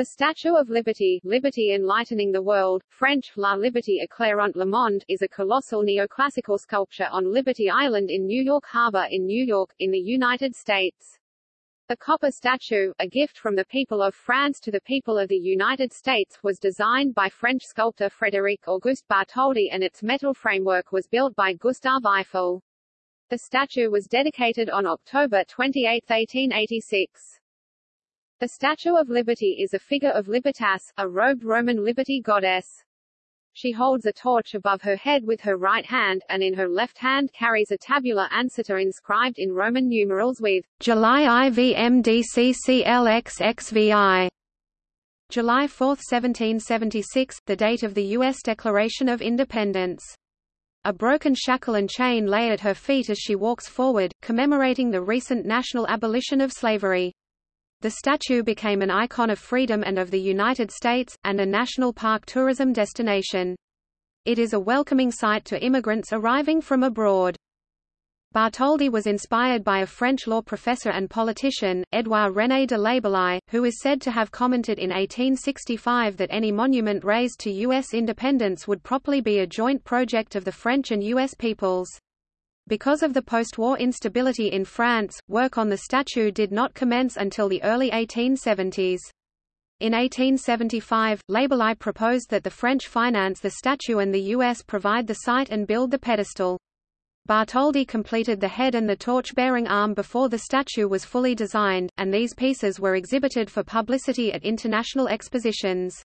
The Statue of Liberty, Liberty Enlightening the World, French, La Liberté éclairant le monde, is a colossal neoclassical sculpture on Liberty Island in New York Harbor in New York, in the United States. The copper statue, a gift from the people of France to the people of the United States, was designed by French sculptor Frédéric Auguste Bartholdi and its metal framework was built by Gustave Eiffel. The statue was dedicated on October 28, 1886. The Statue of Liberty is a figure of Libertas, a robed Roman liberty goddess. She holds a torch above her head with her right hand, and in her left hand carries a tabula ansata inscribed in Roman numerals with July IVMDCCLXXVI. July 4, 1776, the date of the U.S. Declaration of Independence. A broken shackle and chain lay at her feet as she walks forward, commemorating the recent national abolition of slavery. The statue became an icon of freedom and of the United States, and a national park tourism destination. It is a welcoming sight to immigrants arriving from abroad. Bartholdi was inspired by a French law professor and politician, Édouard René de Laboulaye, who is said to have commented in 1865 that any monument raised to U.S. independence would properly be a joint project of the French and U.S. peoples. Because of the post-war instability in France, work on the statue did not commence until the early 1870s. In 1875, Laboulaye proposed that the French finance the statue and the U.S. provide the site and build the pedestal. Bartholdi completed the head and the torch-bearing arm before the statue was fully designed, and these pieces were exhibited for publicity at international expositions.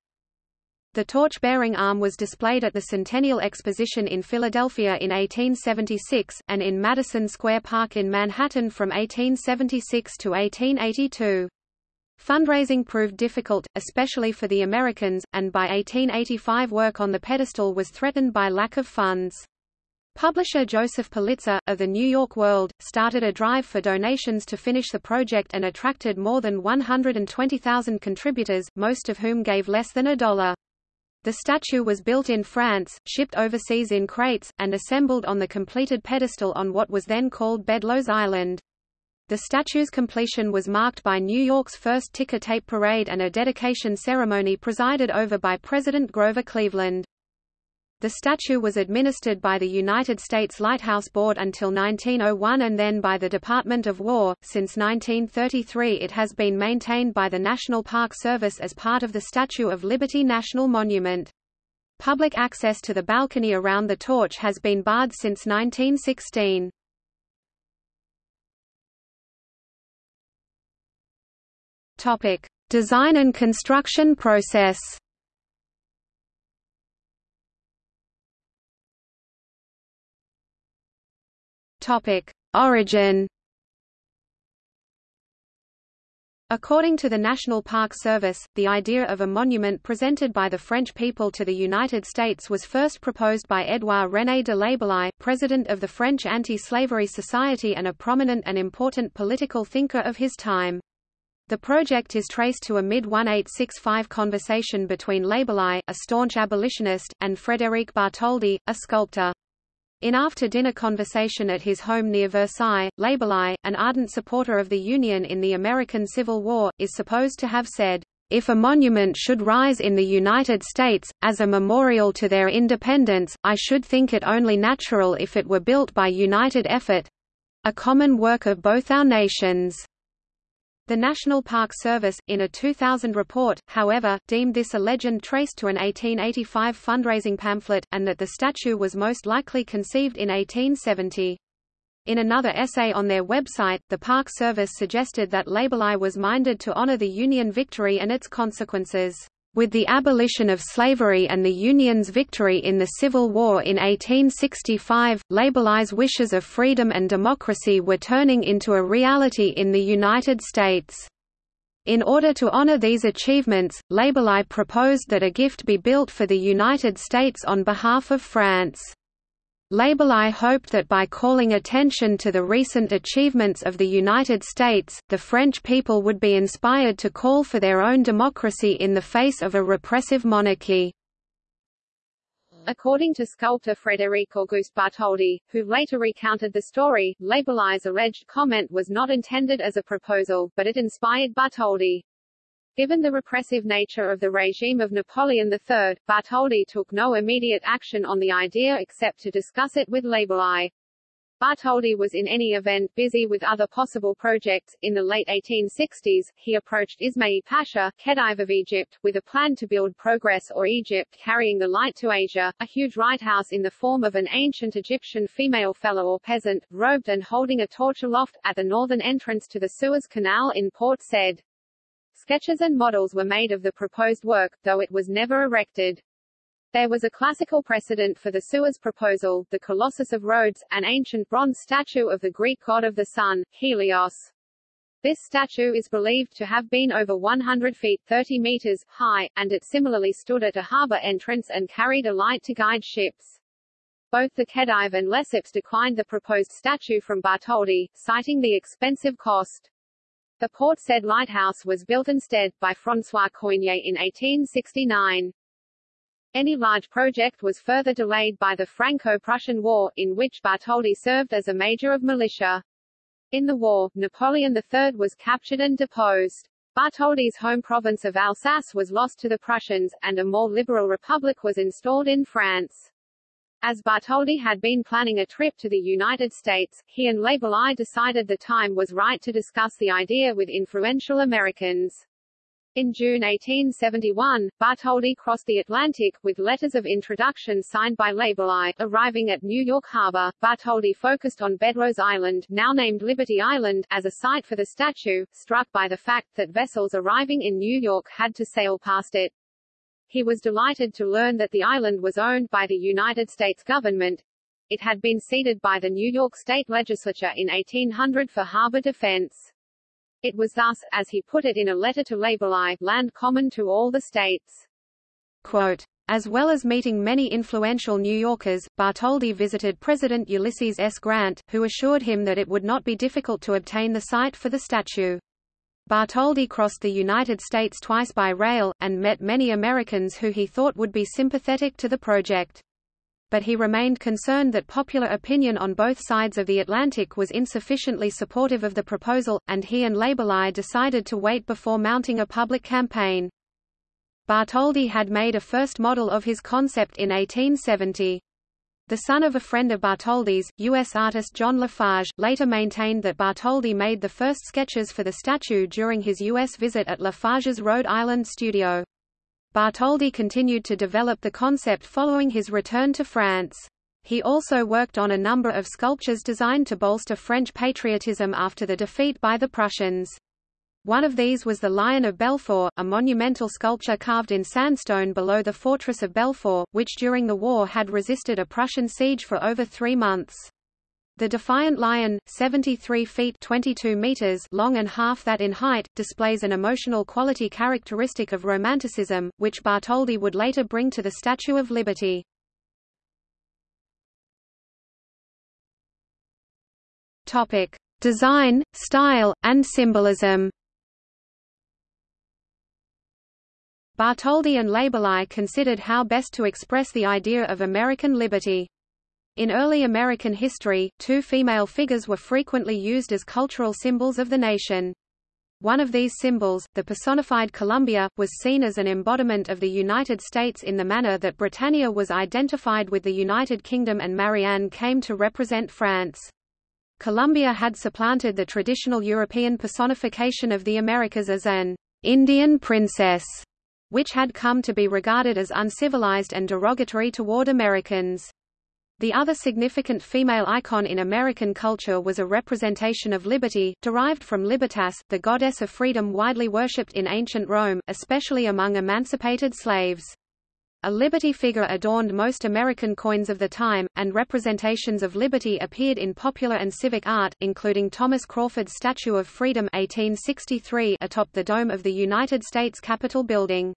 The torch-bearing arm was displayed at the Centennial Exposition in Philadelphia in 1876, and in Madison Square Park in Manhattan from 1876 to 1882. Fundraising proved difficult, especially for the Americans, and by 1885 work on the pedestal was threatened by lack of funds. Publisher Joseph Pulitzer, of the New York World, started a drive for donations to finish the project and attracted more than 120,000 contributors, most of whom gave less than a dollar. The statue was built in France, shipped overseas in crates, and assembled on the completed pedestal on what was then called Bedloes Island. The statue's completion was marked by New York's first ticker tape parade and a dedication ceremony presided over by President Grover Cleveland. The statue was administered by the United States Lighthouse Board until 1901 and then by the Department of War. Since 1933 it has been maintained by the National Park Service as part of the Statue of Liberty National Monument. Public access to the balcony around the torch has been barred since 1916. Topic: Design and construction process. Topic: Origin. According to the National Park Service, the idea of a monument presented by the French people to the United States was first proposed by Édouard René de Laboulaye, president of the French Anti-Slavery Society and a prominent and important political thinker of his time. The project is traced to a mid-1865 conversation between Laboulaye, a staunch abolitionist, and Frédéric Bartholdi, a sculptor. In after-dinner conversation at his home near Versailles, Laboulaye, an ardent supporter of the Union in the American Civil War, is supposed to have said, "...if a monument should rise in the United States, as a memorial to their independence, I should think it only natural if it were built by united effort—a common work of both our nations." The National Park Service, in a 2000 report, however, deemed this a legend traced to an 1885 fundraising pamphlet, and that the statue was most likely conceived in 1870. In another essay on their website, the Park Service suggested that Laboulaye was minded to honor the Union victory and its consequences. With the abolition of slavery and the Union's victory in the Civil War in 1865, Laboulaye's wishes of freedom and democracy were turning into a reality in the United States. In order to honor these achievements, Laboulaye proposed that a gift be built for the United States on behalf of France. Laboulaye hoped that by calling attention to the recent achievements of the United States, the French people would be inspired to call for their own democracy in the face of a repressive monarchy. According to sculptor Frédéric Auguste Bartholdi, who later recounted the story, Laboulaye's alleged comment was not intended as a proposal, but it inspired Bartholdi. Given the repressive nature of the regime of Napoleon III, Bartholdi took no immediate action on the idea except to discuss it with Laboulaye. Bartholdi was in any event busy with other possible projects. In the late 1860s, he approached Ismail Pasha, Khedive of Egypt, with a plan to build Progress or Egypt carrying the light to Asia, a huge lighthouse in the form of an ancient Egyptian female fellah or peasant, robed and holding a torch aloft, at the northern entrance to the Suez Canal in Port Said. Sketches and models were made of the proposed work, though it was never erected. There was a classical precedent for the Suez proposal, the Colossus of Rhodes, an ancient bronze statue of the Greek god of the sun, Helios. This statue is believed to have been over 100 feet 30 meters high, and it similarly stood at a harbor entrance and carried a light to guide ships. Both the Khedive and Lesseps declined the proposed statue from Bartholdi, citing the expensive cost. The Port Said lighthouse was built instead, by François Coignet in 1869. Any large project was further delayed by the Franco-Prussian War, in which Bartholdi served as a major of militia. In the war, Napoleon III was captured and deposed. Bartholdi's home province of Alsace was lost to the Prussians, and a more liberal republic was installed in France. As Bartholdi had been planning a trip to the United States, he and Laboulaye decided the time was right to discuss the idea with influential Americans. In June 1871, Bartholdi crossed the Atlantic, with letters of introduction signed by Laboulaye. Arriving at New York Harbor, Bartholdi focused on Bedloes Island, now named Liberty Island, as a site for the statue, struck by the fact that vessels arriving in New York had to sail past it. He was delighted to learn that the island was owned by the United States government. It had been ceded by the New York State Legislature in 1800 for harbor defense. It was thus, as he put it in a letter to Laboulaye, land common to all the states. Quote, as well as meeting many influential New Yorkers, Bartholdi visited President Ulysses S. Grant, who assured him that it would not be difficult to obtain the site for the statue. Bartholdi crossed the United States twice by rail, and met many Americans who he thought would be sympathetic to the project. But he remained concerned that popular opinion on both sides of the Atlantic was insufficiently supportive of the proposal, and he and Laboulaye decided to wait before mounting a public campaign. Bartholdi had made a first model of his concept in 1870. The son of a friend of Bartholdi's, U.S. artist John Lafarge, later maintained that Bartholdi made the first sketches for the statue during his U.S. visit at Lafarge's Rhode Island studio. Bartholdi continued to develop the concept following his return to France. He also worked on a number of sculptures designed to bolster French patriotism after the defeat by the Prussians. One of these was the Lion of Belfort, a monumental sculpture carved in sandstone below the fortress of Belfort, which during the war had resisted a Prussian siege for over three months. The defiant lion, 73 feet 22 meters long and half that in height, displays an emotional quality characteristic of Romanticism, which Bartholdi would later bring to the Statue of Liberty. Topic: Design, style, and symbolism. Bartholdi and Laboulaye considered how best to express the idea of American liberty. In early American history, two female figures were frequently used as cultural symbols of the nation. One of these symbols, the personified Columbia, was seen as an embodiment of the United States in the manner that Britannia was identified with the United Kingdom and Marianne came to represent France. Columbia had supplanted the traditional European personification of the Americas as an Indian princess which had come to be regarded as uncivilized and derogatory toward Americans. The other significant female icon in American culture was a representation of liberty, derived from Libertas, the goddess of freedom widely worshipped in ancient Rome, especially among emancipated slaves. A liberty figure adorned most American coins of the time, and representations of liberty appeared in popular and civic art, including Thomas Crawford's Statue of Freedom 1863 atop the dome of the United States Capitol building.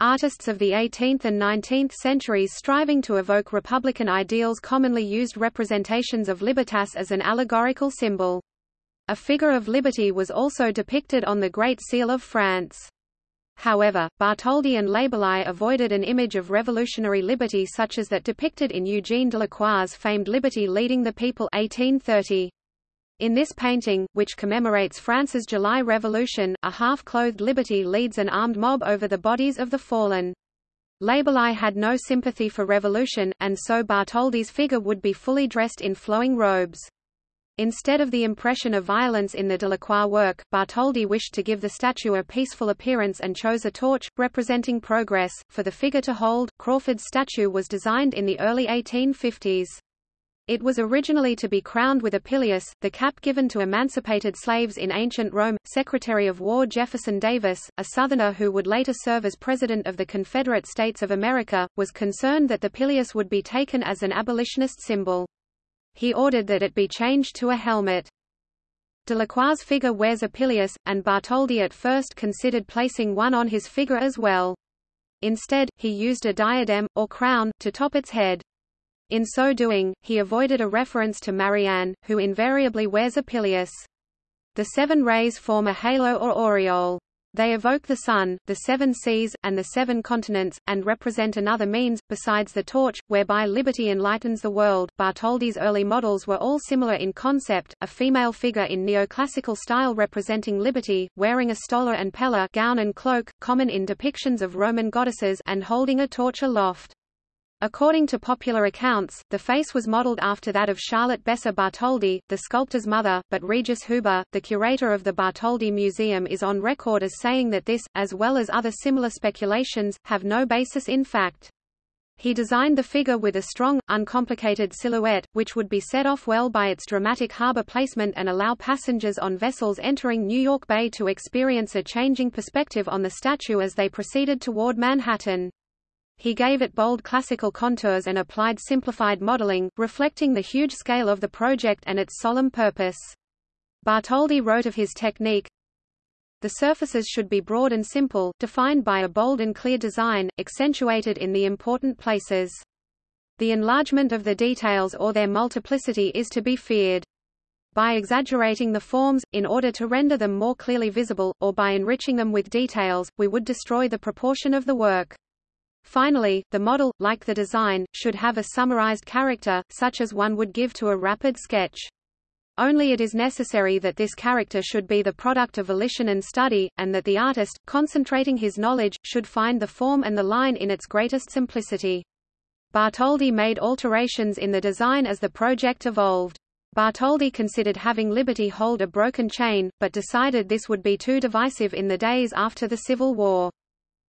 Artists of the 18th and 19th centuries striving to evoke republican ideals commonly used representations of libertas as an allegorical symbol. A figure of liberty was also depicted on the Great Seal of France. However, Bartholdi and Laboulaye avoided an image of revolutionary liberty such as that depicted in Eugene Delacroix's famed Liberty Leading the People 1830. In this painting, which commemorates France's July Revolution, a half-clothed Liberty leads an armed mob over the bodies of the fallen. Laboulaye had no sympathy for revolution, and so Bartholdi's figure would be fully dressed in flowing robes. Instead of the impression of violence in the Delacroix work, Bartholdi wished to give the statue a peaceful appearance and chose a torch, representing progress, for the figure to hold. Crawford's statue was designed in the early 1850s. It was originally to be crowned with a pileus, the cap given to emancipated slaves in ancient Rome. Secretary of War Jefferson Davis, a Southerner who would later serve as President of the Confederate States of America, was concerned that the pileus would be taken as an abolitionist symbol. He ordered that it be changed to a helmet. Delacroix's figure wears a pileus, and Bartholdi at first considered placing one on his figure as well. Instead, he used a diadem, or crown, to top its head. In so doing, he avoided a reference to Marianne, who invariably wears a pileus. The seven rays form a halo or aureole. They evoke the sun, the seven seas, and the seven continents, and represent another means, besides the torch, whereby liberty enlightens the world. Bartholdi's early models were all similar in concept, a female figure in neoclassical style representing liberty, wearing a stola and palla gown and cloak, common in depictions of Roman goddesses and holding a torch aloft. According to popular accounts, the face was modeled after that of Charlotte Beysser Bartholdi, the sculptor's mother, but Regis Huber, the curator of the Bartholdi Museum is on record as saying that this, as well as other similar speculations, have no basis in fact. He designed the figure with a strong, uncomplicated silhouette, which would be set off well by its dramatic harbor placement and allow passengers on vessels entering New York Bay to experience a changing perspective on the statue as they proceeded toward Manhattan. He gave it bold classical contours and applied simplified modeling, reflecting the huge scale of the project and its solemn purpose. Bartholdi wrote of his technique, the surfaces should be broad and simple, defined by a bold and clear design, accentuated in the important places. The enlargement of the details or their multiplicity is to be feared. By exaggerating the forms, in order to render them more clearly visible, or by enriching them with details, we would destroy the proportion of the work. Finally, the model, like the design, should have a summarized character, such as one would give to a rapid sketch. Only it is necessary that this character should be the product of volition and study, and that the artist, concentrating his knowledge, should find the form and the line in its greatest simplicity. Bartholdi made alterations in the design as the project evolved. Bartholdi considered having Liberty hold a broken chain, but decided this would be too divisive in the days after the Civil War.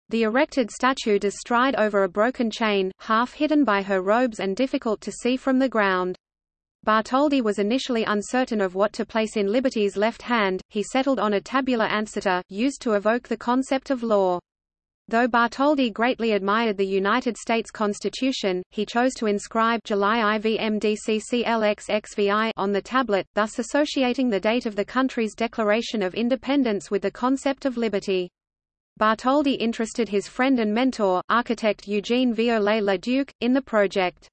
The erected statue does stride over a broken chain, half hidden by her robes and difficult to see from the ground. Bartholdi was initially uncertain of what to place in Liberty's left hand, he settled on a tabula ansata, used to evoke the concept of law. Though Bartholdi greatly admired the United States Constitution, he chose to inscribe July IVMDCCLXXVI on the tablet, thus associating the date of the country's Declaration of Independence with the concept of liberty. Bartholdi interested his friend and mentor, architect Eugene Viollet-le-Duc, in the project.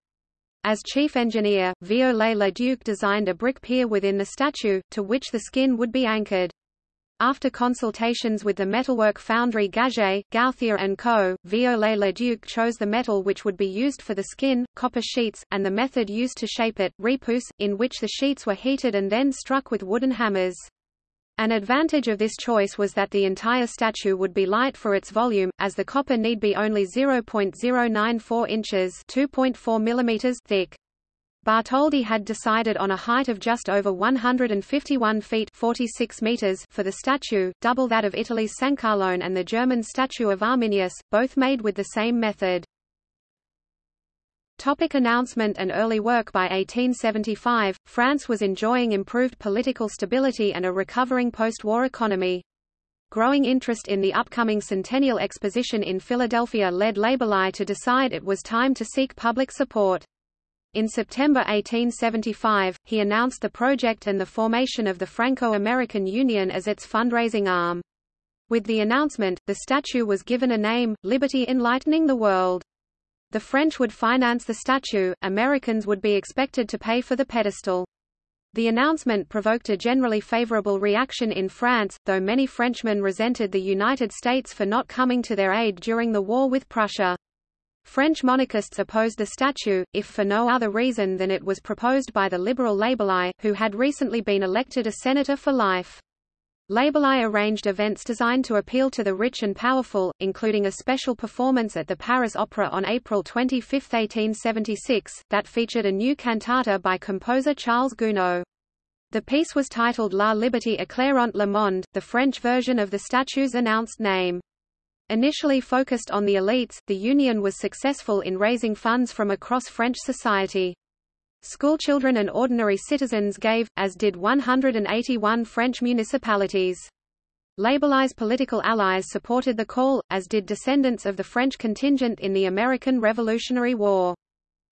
As chief engineer, Viollet-le-Duc designed a brick pier within the statue, to which the skin would be anchored. After consultations with the metalwork foundry Gaget, Gauthier & Co., Viollet-le-Duc chose the metal which would be used for the skin, copper sheets, and the method used to shape it, repousse, in which the sheets were heated and then struck with wooden hammers. An advantage of this choice was that the entire statue would be light for its volume, as the copper need be only 0.094 inches (2.4 mm) thick. Bartholdi had decided on a height of just over 151 feet 46 meters for the statue, double that of Italy's San Sancarlone and the German statue of Arminius, both made with the same method. Topic announcement and early work By 1875, France was enjoying improved political stability and a recovering post-war economy. Growing interest in the upcoming Centennial Exposition in Philadelphia led Laboulaye to decide it was time to seek public support. In September 1875, he announced the project and the formation of the Franco-American Union as its fundraising arm. With the announcement, the statue was given a name, Liberty Enlightening the World. The French would finance the statue, Americans would be expected to pay for the pedestal. The announcement provoked a generally favorable reaction in France, though many Frenchmen resented the United States for not coming to their aid during the war with Prussia. French monarchists opposed the statue, if for no other reason than it was proposed by the liberal Laboulaye, who had recently been elected a senator for life. Laboulaye arranged events designed to appeal to the rich and powerful, including a special performance at the Paris Opera on April 25, 1876, that featured a new cantata by composer Charles Gounod. The piece was titled La Liberté éclairant le monde, the French version of the statue's announced name. Initially focused on the elites, the union was successful in raising funds from across French society. Schoolchildren and ordinary citizens gave, as did 181 French municipalities. Laboulaye's political allies supported the call, as did descendants of the French contingent in the American Revolutionary War.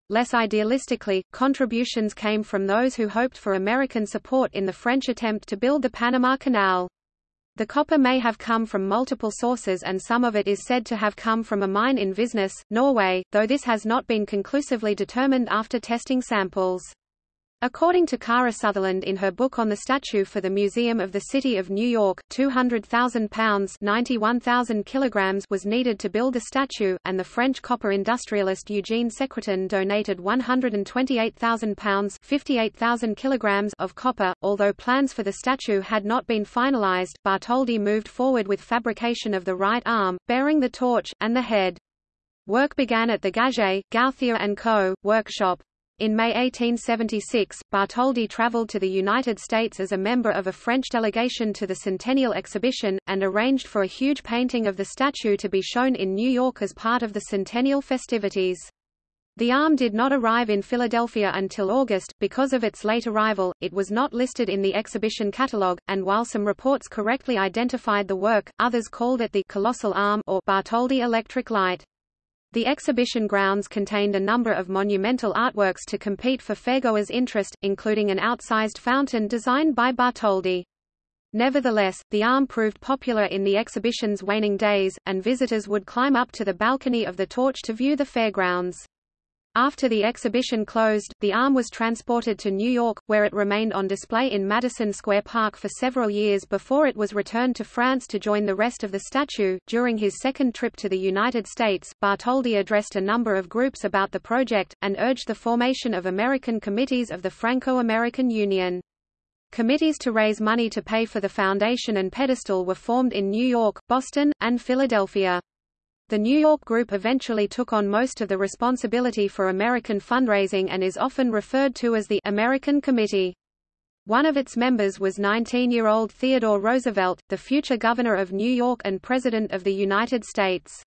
Less idealistically, contributions came from those who hoped for American support in the French attempt to build the Panama Canal. The copper may have come from multiple sources and some of it is said to have come from a mine in Visnes, Norway, though this has not been conclusively determined after testing samples. According to Cara Sutherland in her book on the statue for the Museum of the City of New York, 200,000 pounds 91,000 kilograms was needed to build the statue, and the French copper industrialist Eugene Secretan donated 128,000 pounds 58,000 kilograms of copper. Although plans for the statue had not been finalized, Bartholdi moved forward with fabrication of the right arm, bearing the torch, and the head. Work began at the Gaget, Gauthier & Co. workshop. In May 1876, Bartholdi traveled to the United States as a member of a French delegation to the Centennial Exhibition, and arranged for a huge painting of the statue to be shown in New York as part of the Centennial festivities. The arm did not arrive in Philadelphia until August. Because of its late arrival, it was not listed in the exhibition catalogue, and while some reports correctly identified the work, others called it the Colossal Arm or Bartholdi Electric Light. The exhibition grounds contained a number of monumental artworks to compete for fairgoers' interest, including an outsized fountain designed by Bartholdi. Nevertheless, the arm proved popular in the exhibition's waning days, and visitors would climb up to the balcony of the torch to view the fairgrounds. After the exhibition closed, the arm was transported to New York, where it remained on display in Madison Square Park for several years before it was returned to France to join the rest of the statue. During his second trip to the United States, Bartholdi addressed a number of groups about the project, and urged the formation of American committees of the Franco-American Union. Committees to raise money to pay for the foundation and pedestal were formed in New York, Boston, and Philadelphia. The New York group eventually took on most of the responsibility for American fundraising and is often referred to as the American Committee. One of its members was 19-year-old Theodore Roosevelt, the future governor of New York and President of the United States.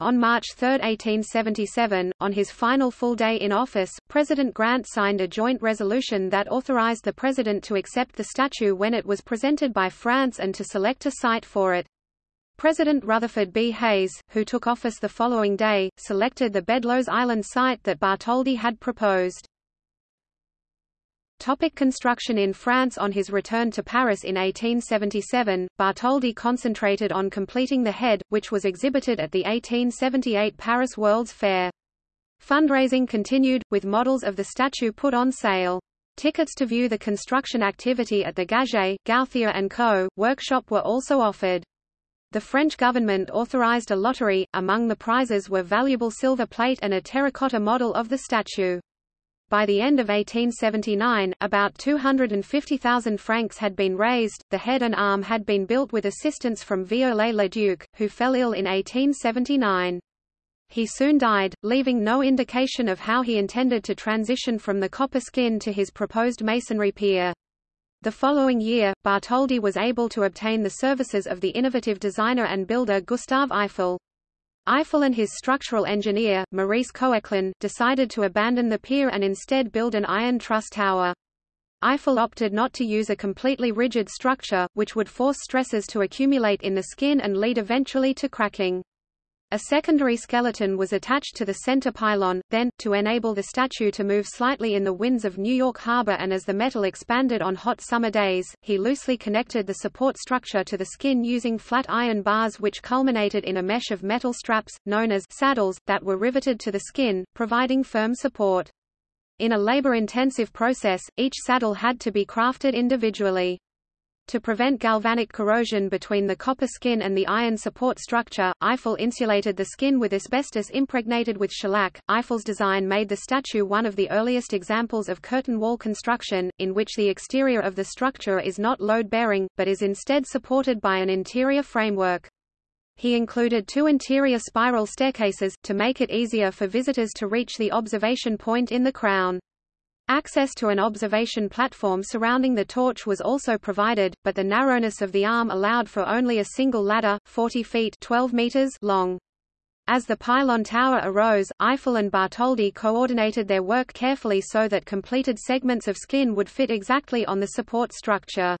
On March 3, 1877, on his final full day in office, President Grant signed a joint resolution that authorized the president to accept the statue when it was presented by France and to select a site for it. President Rutherford B. Hayes, who took office the following day, selected the Bedloes Island site that Bartholdi had proposed. Topic construction In France On his return to Paris in 1877, Bartholdi concentrated on completing the head, which was exhibited at the 1878 Paris World's Fair. Fundraising continued, with models of the statue put on sale. Tickets to view the construction activity at the Gaget, Gauthier & Co. workshop were also offered. The French government authorized a lottery, among the prizes were valuable silver plate and a terracotta model of the statue. By the end of 1879, about 250,000 francs had been raised, the head and arm had been built with assistance from Viollet-le-Duc, who fell ill in 1879. He soon died, leaving no indication of how he intended to transition from the copper skin to his proposed masonry pier. The following year, Bartholdi was able to obtain the services of the innovative designer and builder Gustave Eiffel. Eiffel and his structural engineer, Maurice Koechlin, decided to abandon the pier and instead build an iron truss tower. Eiffel opted not to use a completely rigid structure, which would force stresses to accumulate in the skin and lead eventually to cracking. A secondary skeleton was attached to the center pylon, then, to enable the statue to move slightly in the winds of New York Harbor and as the metal expanded on hot summer days, he loosely connected the support structure to the skin using flat iron bars which culminated in a mesh of metal straps, known as saddles, that were riveted to the skin, providing firm support. In a labor-intensive process, each saddle had to be crafted individually. To prevent galvanic corrosion between the copper skin and the iron support structure, Eiffel insulated the skin with asbestos impregnated with shellac. Eiffel's design made the statue one of the earliest examples of curtain wall construction, in which the exterior of the structure is not load-bearing, but is instead supported by an interior framework. He included two interior spiral staircases, to make it easier for visitors to reach the observation point in the crown. Access to an observation platform surrounding the torch was also provided, but the narrowness of the arm allowed for only a single ladder, 40 feet 12 meters long. As the pylon tower arose, Eiffel and Bartholdi coordinated their work carefully so that completed segments of skin would fit exactly on the support structure.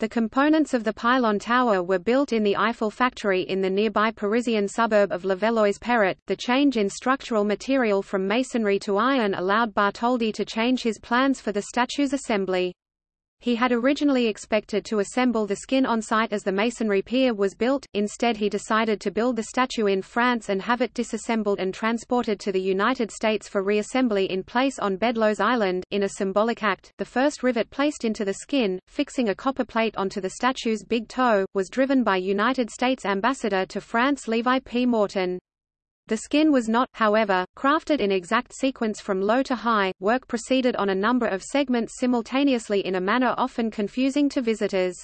The components of the pylon tower were built in the Eiffel factory in the nearby Parisian suburb of Levallois-Perret. The change in structural material from masonry to iron allowed Bartholdi to change his plans for the statue's assembly. He had originally expected to assemble the skin on site as the masonry pier was built, instead he decided to build the statue in France and have it disassembled and transported to the United States for reassembly in place on Bedloes Island. In a symbolic act, the first rivet placed into the skin, fixing a copper plate onto the statue's big toe, was driven by United States Ambassador to France Levi P. Morton. The skin was not, however, crafted in exact sequence from low to high, work proceeded on a number of segments simultaneously in a manner often confusing to visitors.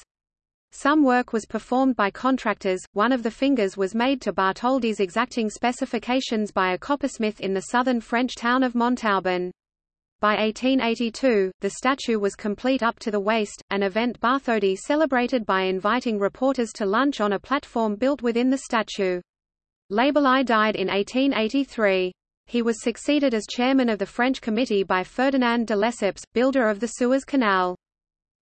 Some work was performed by contractors, one of the fingers was made to Bartholdi's exacting specifications by a coppersmith in the southern French town of Montauban. By 1882, the statue was complete up to the waist, an event Bartholdi celebrated by inviting reporters to lunch on a platform built within the statue. Laboulaye died in 1883. He was succeeded as chairman of the French committee by Ferdinand de Lesseps, builder of the Suez Canal.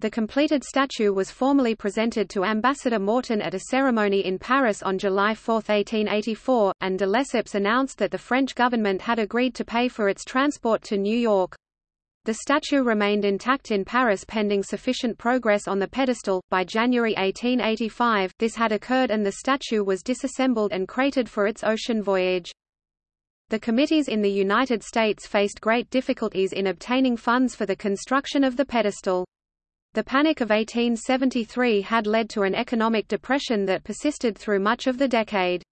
The completed statue was formally presented to Ambassador Morton at a ceremony in Paris on July 4, 1884, and de Lesseps announced that the French government had agreed to pay for its transport to New York. The statue remained intact in Paris pending sufficient progress on the pedestal. By January 1885, this had occurred and the statue was disassembled and crated for its ocean voyage. The committees in the United States faced great difficulties in obtaining funds for the construction of the pedestal. The Panic of 1873 had led to an economic depression that persisted through much of the decade.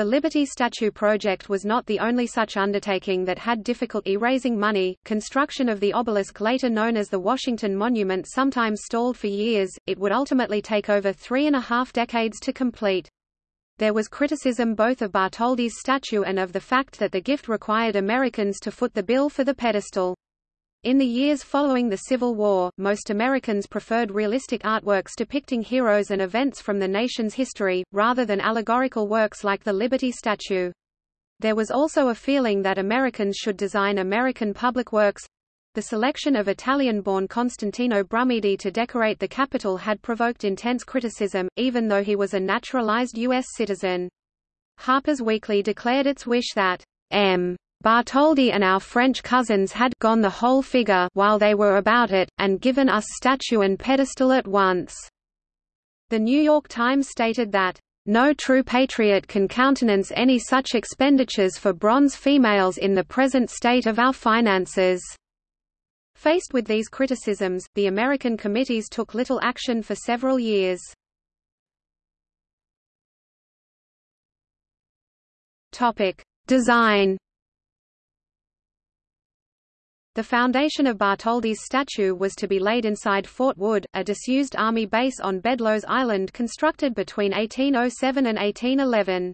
The Liberty Statue project was not the only such undertaking that had difficulty raising money. Construction of the obelisk, later known as the Washington Monument, sometimes stalled for years. It would ultimately take over three and a half decades to complete. There was criticism both of Bartholdi's statue and of the fact that the gift required Americans to foot the bill for the pedestal. In the years following the Civil War, most Americans preferred realistic artworks depicting heroes and events from the nation's history, rather than allegorical works like the Liberty Statue. There was also a feeling that Americans should design American public works. The selection of Italian-born Constantino Brumidi to decorate the Capitol had provoked intense criticism, even though he was a naturalized U.S. citizen. Harper's Weekly declared its wish that M. Bartholdi and our French cousins had gone the whole figure while they were about it, and given us statue and pedestal at once." The New York Times stated that, "...no true patriot can countenance any such expenditures for bronze females in the present state of our finances." Faced with these criticisms, the American committees took little action for several years. Design the foundation of Bartholdi's statue was to be laid inside Fort Wood, a disused army base on Bedloes Island constructed between 1807 and 1811.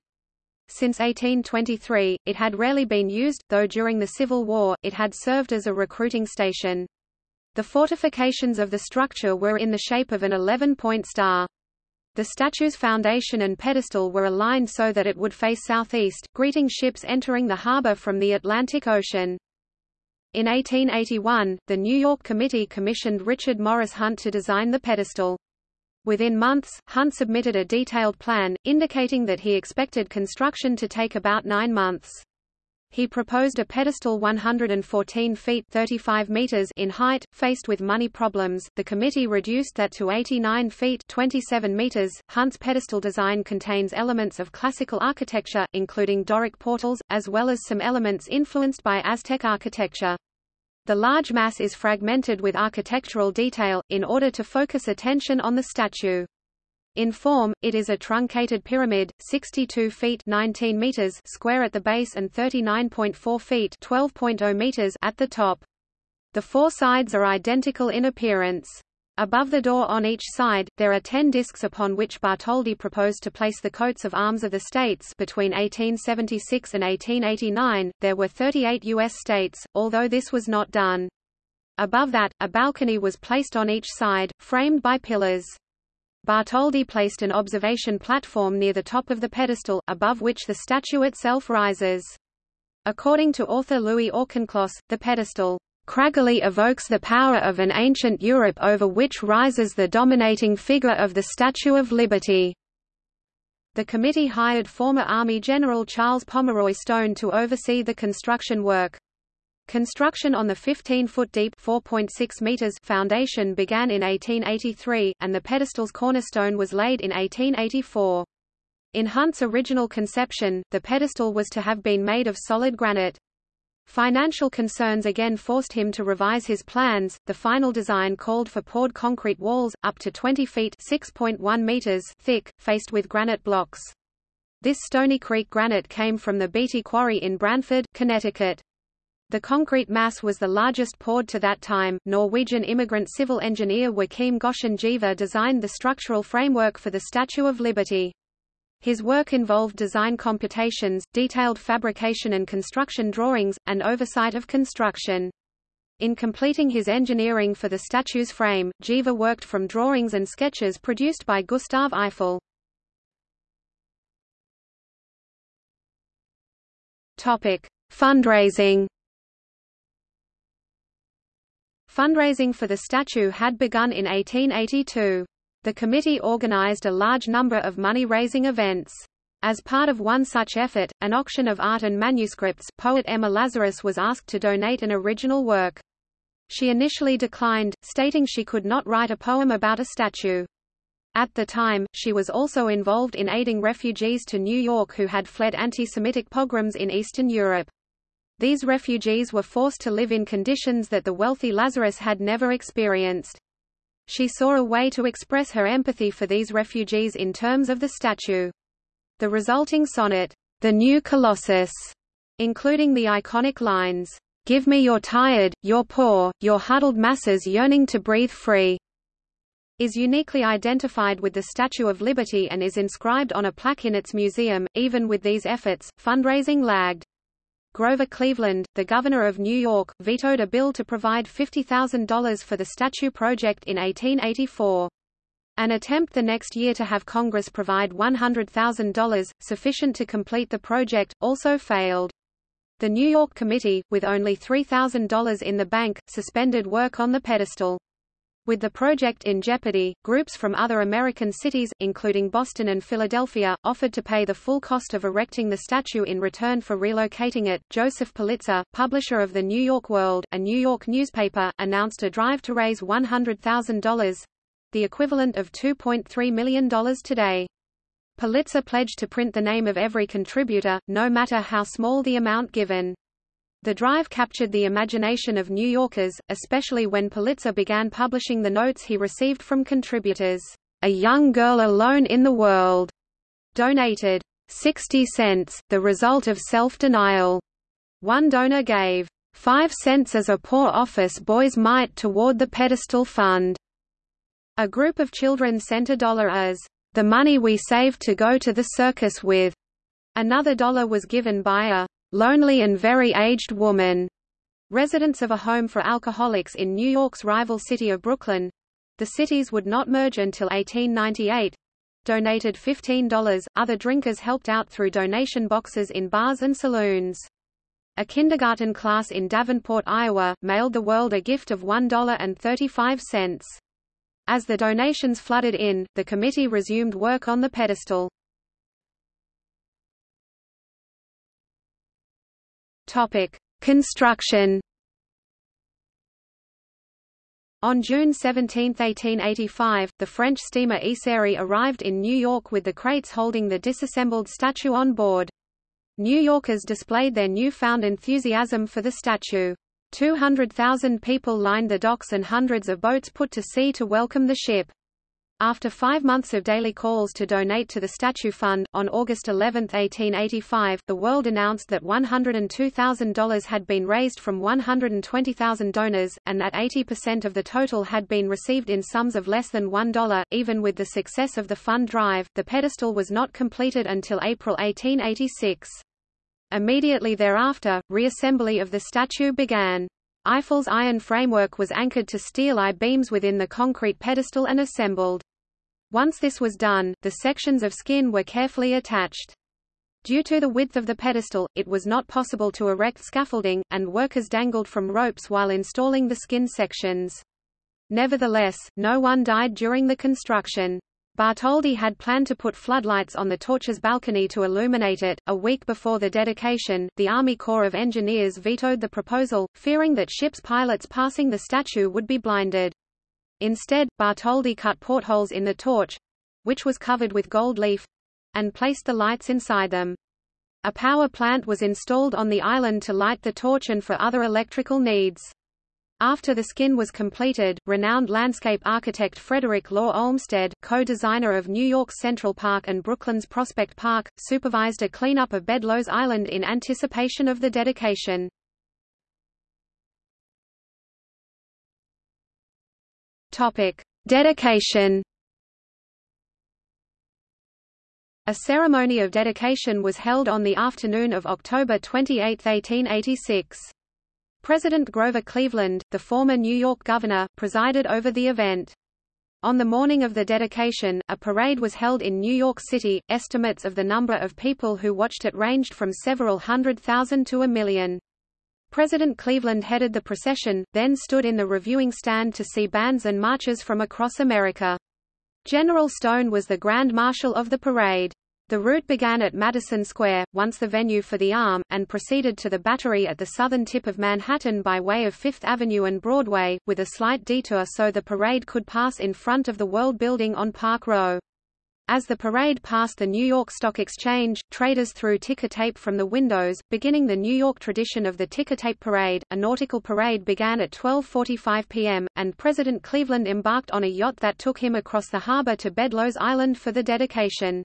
Since 1823, it had rarely been used, though during the Civil War, it had served as a recruiting station. The fortifications of the structure were in the shape of an 11-point star. The statue's foundation and pedestal were aligned so that it would face southeast, greeting ships entering the harbor from the Atlantic Ocean. In 1881, the New York Committee commissioned Richard Morris Hunt to design the pedestal. Within months, Hunt submitted a detailed plan, indicating that he expected construction to take about nine months. He proposed a pedestal 114 feet 35 meters in height. Faced with money problems, the committee reduced that to 89 feet 27 meters. Hunt's pedestal design contains elements of classical architecture, including Doric portals, as well as some elements influenced by Aztec architecture. The large mass is fragmented with architectural detail, in order to focus attention on the statue. In form, it is a truncated pyramid, 62 feet 19 meters square at the base and 39.4 feet 12.0 meters at the top. The four sides are identical in appearance. Above the door on each side, there are ten discs upon which Bartholdi proposed to place the coats of arms of the states between 1876 and 1889, there were 38 U.S. states, although this was not done. Above that, a balcony was placed on each side, framed by pillars. Bartholdi placed an observation platform near the top of the pedestal, above which the statue itself rises. According to author Louis Auchincloss, the pedestal craggily evokes the power of an ancient Europe over which rises the dominating figure of the Statue of Liberty. The committee hired former Army General Charles Pomeroy Stone to oversee the construction work. Construction on the 15-foot deep (4.6 meters) foundation began in 1883, and the pedestal's cornerstone was laid in 1884. In Hunt's original conception, the pedestal was to have been made of solid granite. Financial concerns again forced him to revise his plans. The final design called for poured concrete walls, up to 20 feet (6.1 meters) thick, faced with granite blocks. This Stony Creek granite came from the Beatty Quarry in Branford, Connecticut. The concrete mass was the largest poured to that time. Norwegian immigrant civil engineer Joachim Goschen Giæver designed the structural framework for the Statue of Liberty. His work involved design computations, detailed fabrication and construction drawings, and oversight of construction. In completing his engineering for the statue's frame, Giæver worked from drawings and sketches produced by Gustave Eiffel. Topic: Fundraising. Fundraising for the statue had begun in 1882. The committee organized a large number of money-raising events. As part of one such effort, an auction of art and manuscripts, poet Emma Lazarus was asked to donate an original work. She initially declined, stating she could not write a poem about a statue. At the time, she was also involved in aiding refugees to New York who had fled anti-Semitic pogroms in Eastern Europe. These refugees were forced to live in conditions that the wealthy Lazarus had never experienced. She saw a way to express her empathy for these refugees in terms of the statue. The resulting sonnet, The New Colossus, including the iconic lines, Give me your tired, your poor, your huddled masses yearning to breathe free, is uniquely identified with the Statue of Liberty and is inscribed on a plaque in its museum. Even with these efforts, fundraising lagged. Grover Cleveland, the governor of New York, vetoed a bill to provide $50,000 for the statue project in 1884. An attempt the next year to have Congress provide $100,000, sufficient to complete the project, also failed. The New York Committee, with only $3,000 in the bank, suspended work on the pedestal. With the project in jeopardy, groups from other American cities, including Boston and Philadelphia, offered to pay the full cost of erecting the statue in return for relocating it. Joseph Pulitzer, publisher of the New York World, a New York newspaper, announced a drive to raise $100,000 the equivalent of $2.3 million today. Pulitzer pledged to print the name of every contributor, no matter how small the amount given. The drive captured the imagination of New Yorkers, especially when Pulitzer began publishing the notes he received from contributors. A young girl alone in the world donated 60 cents, the result of self-denial. One donor gave 5 cents as a poor office boy's mite toward the pedestal fund. A group of children sent a dollar as the money we saved to go to the circus with. Another dollar was given by a lonely and very aged woman, residents of a home for alcoholics in New York's rival city of Brooklyn. The cities would not merge until 1898. Donated $15, other drinkers helped out through donation boxes in bars and saloons. A kindergarten class in Davenport, Iowa, mailed the world a gift of $1.35. As the donations flooded in, the committee resumed work on the pedestal. Topic: Construction. On June 17, 1885, the French steamer Isère arrived in New York with the crates holding the disassembled statue on board. New Yorkers displayed their newfound enthusiasm for the statue. 200,000 people lined the docks and hundreds of boats put to sea to welcome the ship. After five months of daily calls to donate to the Statue Fund, on August 11, 1885, the world announced that $102,000 had been raised from 120,000 donors, and that 80% of the total had been received in sums of less than $1. Even with the success of the fund drive, the pedestal was not completed until April 1886. Immediately thereafter, reassembly of the statue began. Eiffel's iron framework was anchored to steel I-beams within the concrete pedestal and assembled. Once this was done, the sections of skin were carefully attached. Due to the width of the pedestal, it was not possible to erect scaffolding, and workers dangled from ropes while installing the skin sections. Nevertheless, no one died during the construction. Bartholdi had planned to put floodlights on the torch's balcony to illuminate it. A week before the dedication, the Army Corps of Engineers vetoed the proposal, fearing that ships' pilots passing the statue would be blinded. Instead, Bartholdi cut portholes in the torch which was covered with gold leaf and placed the lights inside them. A power plant was installed on the island to light the torch and for other electrical needs. After the skin was completed, renowned landscape architect Frederick Law Olmsted, co-designer of New York's Central Park and Brooklyn's Prospect Park, supervised a cleanup of Bedloes Island in anticipation of the dedication. Topic: Dedication. A ceremony of dedication was held on the afternoon of October 28, 1886. President Grover Cleveland, the former New York governor, presided over the event. On the morning of the dedication, a parade was held in New York City. Estimates of the number of people who watched it ranged from several hundred thousand to a million. President Cleveland headed the procession, then stood in the reviewing stand to see bands and marches from across America. General Stone was the Grand Marshal of the parade. The route began at Madison Square, once the venue for the Arm, and proceeded to the Battery at the southern tip of Manhattan by way of Fifth Avenue and Broadway, with a slight detour so the parade could pass in front of the World Building on Park Row. As the parade passed the New York Stock Exchange, traders threw ticker tape from the windows, beginning the New York tradition of the ticker tape parade. A nautical parade began at 12:45 p.m., and President Cleveland embarked on a yacht that took him across the harbor to Bedloes Island for the dedication.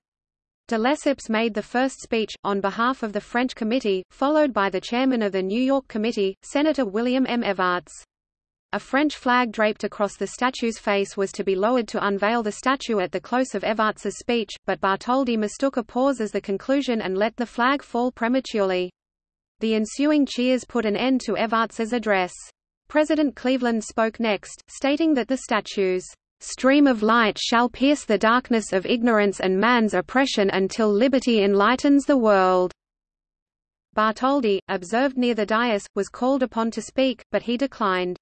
De Lesseps made the first speech, on behalf of the French committee, followed by the chairman of the New York Committee, Senator William M. Evarts. A French flag draped across the statue's face was to be lowered to unveil the statue at the close of Evarts's speech, but Bartholdi mistook a pause as the conclusion and let the flag fall prematurely. The ensuing cheers put an end to Evarts's address. President Cleveland spoke next, stating that the statue's stream of light shall pierce the darkness of ignorance and man's oppression until liberty enlightens the world." Bartholdi, observed near the dais, was called upon to speak, but he declined.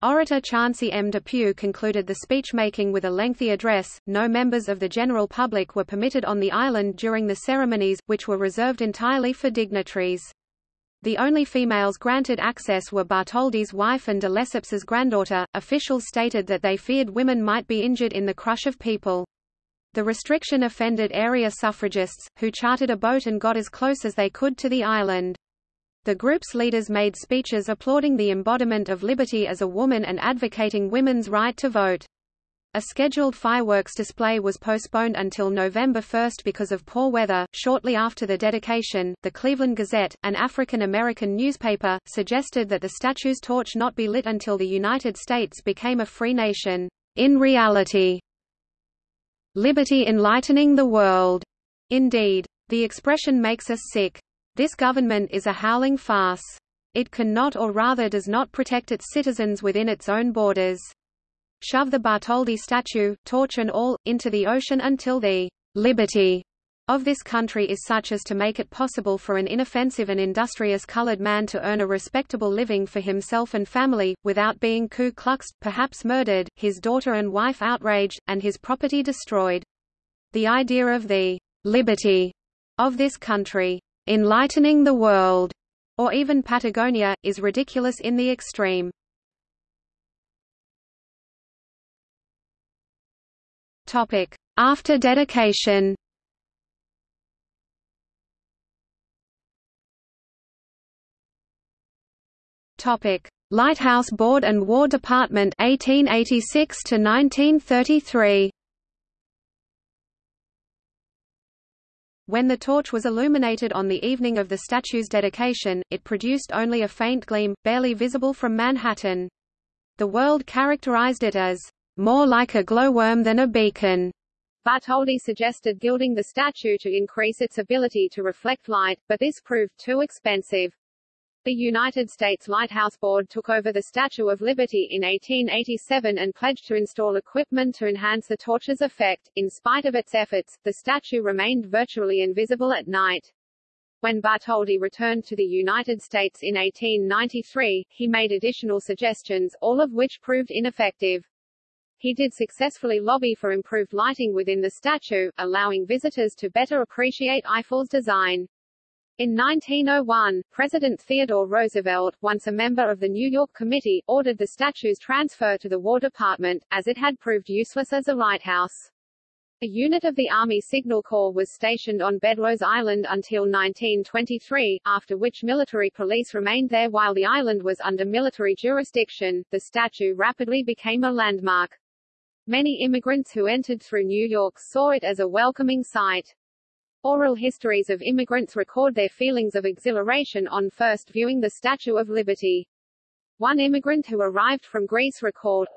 Orator Chauncey M. Depew concluded the speech-making with a lengthy address. No members of the general public were permitted on the island during the ceremonies, which were reserved entirely for dignitaries. The only females granted access were Bartholdi's wife and de Lesseps's granddaughter. Officials stated that they feared women might be injured in the crush of people. The restriction offended area suffragists, who chartered a boat and got as close as they could to the island. The group's leaders made speeches applauding the embodiment of liberty as a woman and advocating women's right to vote. A scheduled fireworks display was postponed until November 1 because of poor weather. Shortly after the dedication, the Cleveland Gazette, an African American newspaper, suggested that the statue's torch not be lit until the United States became a free nation. In reality, liberty enlightening the world. Indeed, the expression makes us sick. This government is a howling farce. It cannot or rather does not protect its citizens within its own borders shove the Bartholdi statue, torch and all, into the ocean until the liberty of this country is such as to make it possible for an inoffensive and industrious colored man to earn a respectable living for himself and family, without being Ku Kluxed, perhaps murdered, his daughter and wife outraged, and his property destroyed. The idea of the liberty of this country, enlightening the world, or even Patagonia, is ridiculous in the extreme. Topic: After dedication. Topic: Lighthouse Board and War Department 1886 to 1933. When the torch was illuminated on the evening of the statue's dedication, it produced only a faint gleam, barely visible from Manhattan. The world characterized it as, "...more like a glowworm than a beacon." Bartholdi suggested gilding the statue to increase its ability to reflect light, but this proved too expensive. The United States Lighthouse Board took over the Statue of Liberty in 1887 and pledged to install equipment to enhance the torch's effect. In spite of its efforts, the statue remained virtually invisible at night. When Bartholdi returned to the United States in 1893, he made additional suggestions, all of which proved ineffective. He did successfully lobby for improved lighting within the statue, allowing visitors to better appreciate Eiffel's design. In 1901, President Theodore Roosevelt, once a member of the New York Committee, ordered the statue's transfer to the War Department, as it had proved useless as a lighthouse. A unit of the Army Signal Corps was stationed on Bedloes Island until 1923, after which military police remained there while the island was under military jurisdiction. The statue rapidly became a landmark. Many immigrants who entered through New York saw it as a welcoming sight. Oral histories of immigrants record their feelings of exhilaration on first viewing the Statue of Liberty. One immigrant who arrived from Greece recalled,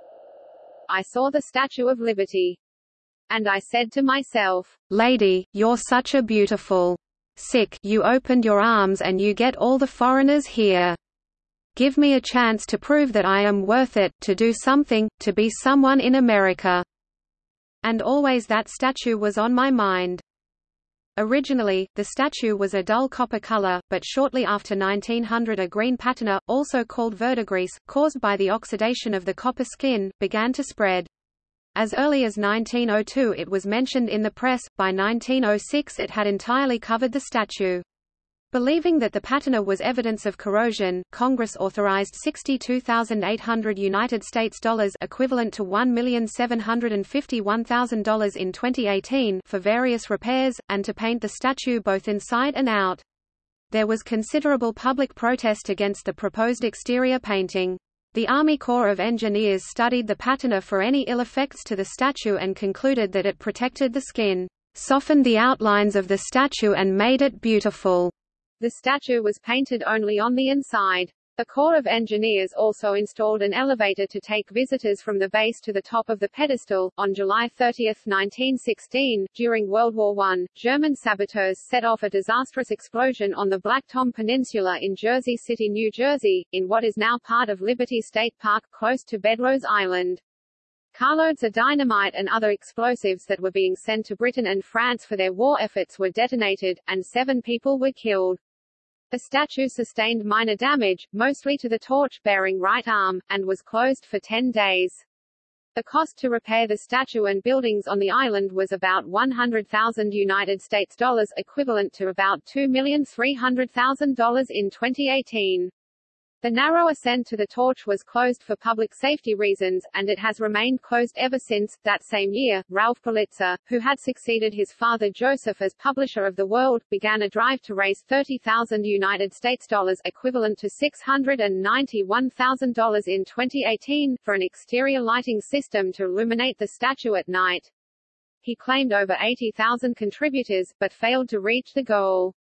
I saw the Statue of Liberty. And I said to myself, Lady, you're such a beautiful sick you opened your arms and you get all the foreigners here. Give me a chance to prove that I am worth it, to do something, to be someone in America. And always that statue was on my mind. Originally, the statue was a dull copper color, but shortly after 1900 a green patina, also called verdigris, caused by the oxidation of the copper skin, began to spread. As early as 1902 it was mentioned in the press, by 1906 it had entirely covered the statue. Believing that the patina was evidence of corrosion, Congress authorized 62,800 United States dollars equivalent to $1,751,000 in 2018 for various repairs, and to paint the statue both inside and out. There was considerable public protest against the proposed exterior painting. The Army Corps of Engineers studied the patina for any ill effects to the statue and concluded that it protected the skin, softened the outlines of the statue and made it beautiful. The statue was painted only on the inside. The Corps of Engineers also installed an elevator to take visitors from the base to the top of the pedestal. On July 30, 1916, during World War I, German saboteurs set off a disastrous explosion on the Black Tom Peninsula in Jersey City, New Jersey, in what is now part of Liberty State Park close to Bedloes Island. Carloads of dynamite and other explosives that were being sent to Britain and France for their war efforts were detonated, and seven people were killed. The statue sustained minor damage, mostly to the torch-bearing right arm, and was closed for 10 days. The cost to repair the statue and buildings on the island was about 100,000 United States dollars equivalent to about $2,300,000 in 2018. The narrow ascent to the torch was closed for public safety reasons, and it has remained closed ever since. That same year, Ralph Pulitzer, who had succeeded his father Joseph as publisher of The World, began a drive to raise 30,000 United States dollars equivalent to $691,000 in 2018 for an exterior lighting system to illuminate the statue at night. He claimed over 80,000 contributors, but failed to reach the goal.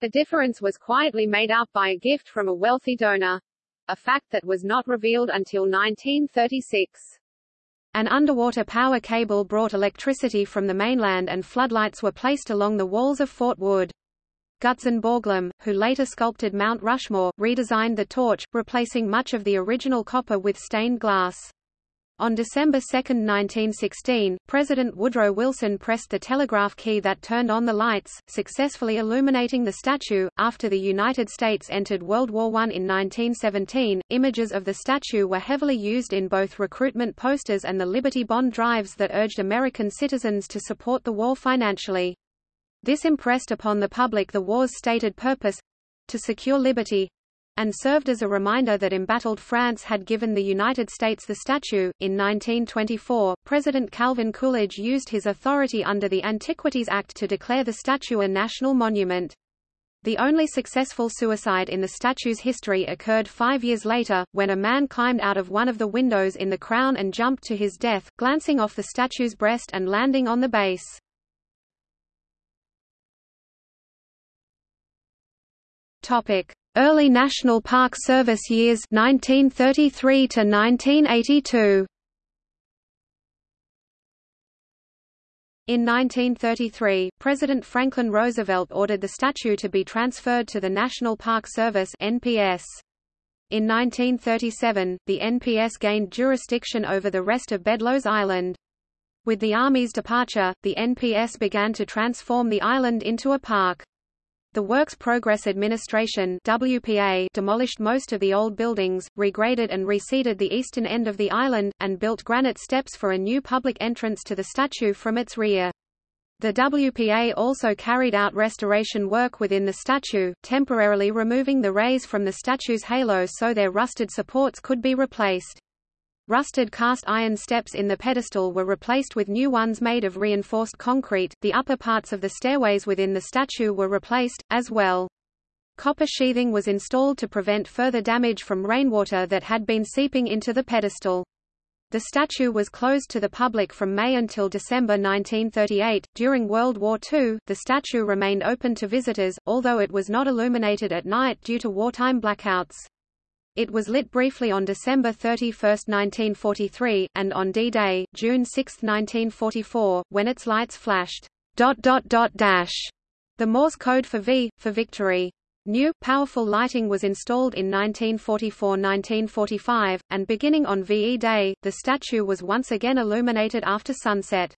The difference was quietly made up by a gift from a wealthy donor. A fact that was not revealed until 1936. An underwater power cable brought electricity from the mainland and floodlights were placed along the walls of Fort Wood. Gutzon Borglum, who later sculpted Mount Rushmore, redesigned the torch, replacing much of the original copper with stained glass. On December 2, 1916, President Woodrow Wilson pressed the telegraph key that turned on the lights, successfully illuminating the statue. After the United States entered World War I in 1917, images of the statue were heavily used in both recruitment posters and the Liberty Bond drives that urged American citizens to support the war financially. This impressed upon the public the war's stated purpose to secure liberty, and served as a reminder that embattled France had given the United States the statue. In 1924, President Calvin Coolidge used his authority under the Antiquities Act to declare the statue a national monument. The only successful suicide in the statue's history occurred five years later, when a man climbed out of one of the windows in the crown and jumped to his death, glancing off the statue's breast and landing on the base. Early National Park Service years 1933 to 1982. In 1933, President Franklin Roosevelt ordered the statue to be transferred to the National Park Service NPS. In 1937, the NPS gained jurisdiction over the rest of Bedloes Island. With the Army's departure, the NPS began to transform the island into a park. The Works Progress Administration WPA demolished most of the old buildings, regraded and reseeded the eastern end of the island, and built granite steps for a new public entrance to the statue from its rear. The WPA also carried out restoration work within the statue, temporarily removing the rays from the statue's halo so their rusted supports could be replaced. Rusted cast iron steps in the pedestal were replaced with new ones made of reinforced concrete. The upper parts of the stairways within the statue were replaced, as well. Copper sheathing was installed to prevent further damage from rainwater that had been seeping into the pedestal. The statue was closed to the public from May until December 1938. During World War II, the statue remained open to visitors, although it was not illuminated at night due to wartime blackouts. It was lit briefly on December 31, 1943, and on D-Day, June 6, 1944, when its lights flashed dot dot dot dash, the Morse code for V, for victory. New, powerful lighting was installed in 1944–1945, and beginning on VE Day, the statue was once again illuminated after sunset.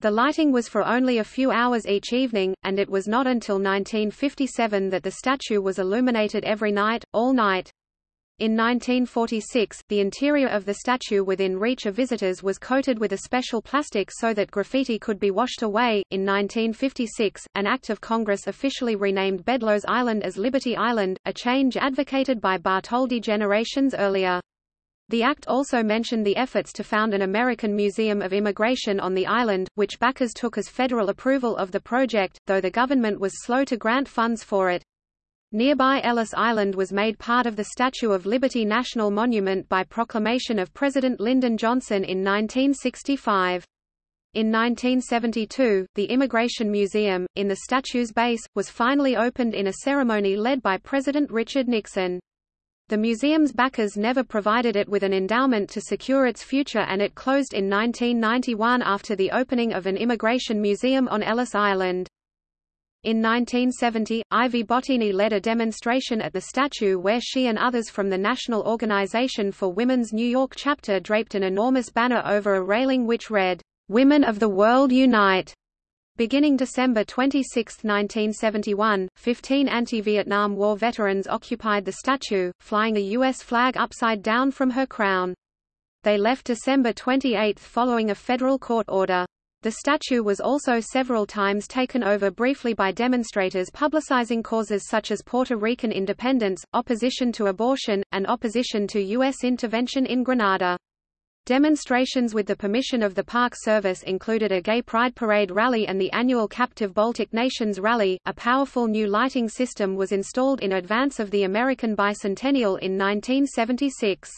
The lighting was for only a few hours each evening, and it was not until 1957 that the statue was illuminated every night, all night. In 1946, the interior of the statue within reach of visitors was coated with a special plastic so that graffiti could be washed away. In 1956, an act of Congress officially renamed Bedloes Island as Liberty Island, a change advocated by Bartholdi generations earlier. The act also mentioned the efforts to found an American Museum of Immigration on the island, which backers took as federal approval of the project, though the government was slow to grant funds for it. Nearby Ellis Island was made part of the Statue of Liberty National Monument by proclamation of President Lyndon Johnson in 1965. In 1972, the Immigration Museum, in the statue's base, was finally opened in a ceremony led by President Richard Nixon. The museum's backers never provided it with an endowment to secure its future and it closed in 1991 after the opening of an immigration museum on Ellis Island. In 1970, Ivy Bottini led a demonstration at the statue where she and others from the National Organization for Women's New York chapter draped an enormous banner over a railing which read, "'Women of the World Unite'". Beginning December 26, 1971, 15 anti-Vietnam War veterans occupied the statue, flying a U.S. flag upside down from her crown. They left December 28 following a federal court order. The statue was also several times taken over briefly by demonstrators publicizing causes such as Puerto Rican independence, opposition to abortion, and opposition to U.S. intervention in Grenada. Demonstrations with the permission of the Park Service included a gay pride parade rally and the annual Captive Baltic Nations Rally. A powerful new lighting system was installed in advance of the American bicentennial in 1976.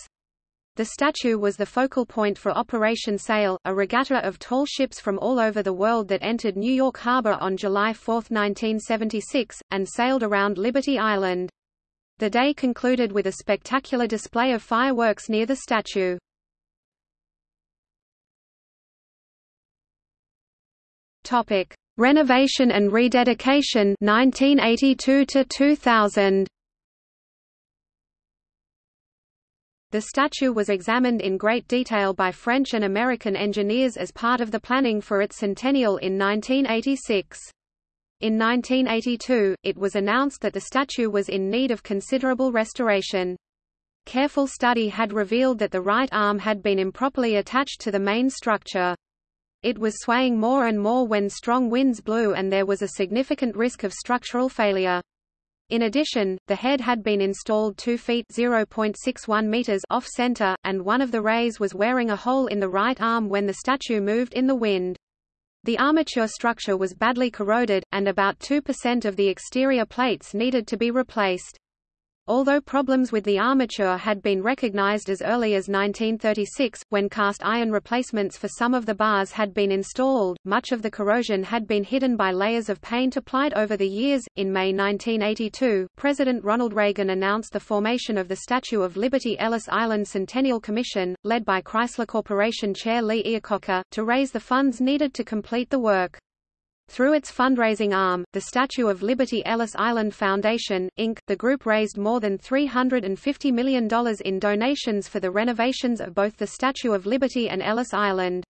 The statue was the focal point for Operation Sail, a regatta of tall ships from all over the world that entered New York Harbor on July 4, 1976, and sailed around Liberty Island. The day concluded with a spectacular display of fireworks near the statue. Topic: Renovation and rededication 1982 to 2000. The statue was examined in great detail by French and American engineers as part of the planning for its centennial in 1986. In 1982, it was announced that the statue was in need of considerable restoration. Careful study had revealed that the right arm had been improperly attached to the main structure. It was swaying more and more when strong winds blew and there was a significant risk of structural failure. In addition, the head had been installed 2 feet (0.61 meters) off center, and one of the rays was wearing a hole in the right arm when the statue moved in the wind. The armature structure was badly corroded, and about 2% of the exterior plates needed to be replaced. Although problems with the armature had been recognized as early as 1936, when cast iron replacements for some of the bars had been installed, much of the corrosion had been hidden by layers of paint applied over the years. In May 1982, President Ronald Reagan announced the formation of the Statue of Liberty Ellis Island Centennial Commission, led by Chrysler Corporation Chair Lee Iacocca, to raise the funds needed to complete the work. Through its fundraising arm, the Statue of Liberty Ellis Island Foundation, Inc., the group raised more than $350 million in donations for the renovations of both the Statue of Liberty and Ellis Island.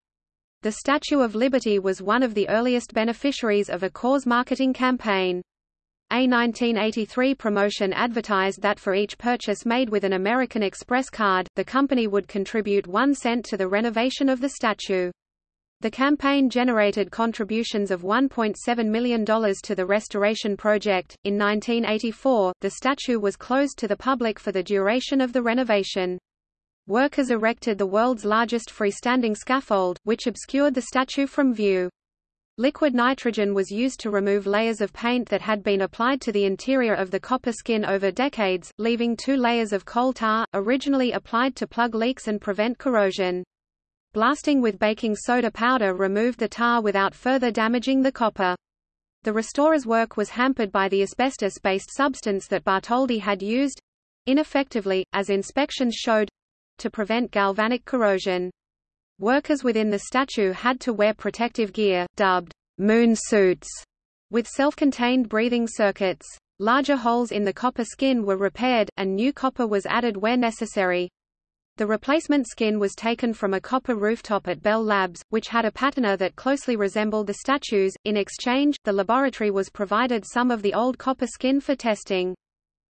The Statue of Liberty was one of the earliest beneficiaries of a cause marketing campaign. A 1983 promotion advertised that for each purchase made with an American Express card, the company would contribute one cent to the renovation of the statue. The campaign generated contributions of $1.7 million to the restoration project. In 1984, the statue was closed to the public for the duration of the renovation. Workers erected the world's largest freestanding scaffold, which obscured the statue from view. Liquid nitrogen was used to remove layers of paint that had been applied to the interior of the copper skin over decades, leaving two layers of coal tar, originally applied to plug leaks and prevent corrosion. Blasting with baking soda powder removed the tar without further damaging the copper. The restorer's work was hampered by the asbestos-based substance that Bartholdi had used—ineffectively, as inspections showed—to prevent galvanic corrosion. Workers within the statue had to wear protective gear, dubbed moon suits, with self-contained breathing circuits. Larger holes in the copper skin were repaired, and new copper was added where necessary. The replacement skin was taken from a copper rooftop at Bell Labs, which had a patina that closely resembled the statues. In exchange, the laboratory was provided some of the old copper skin for testing.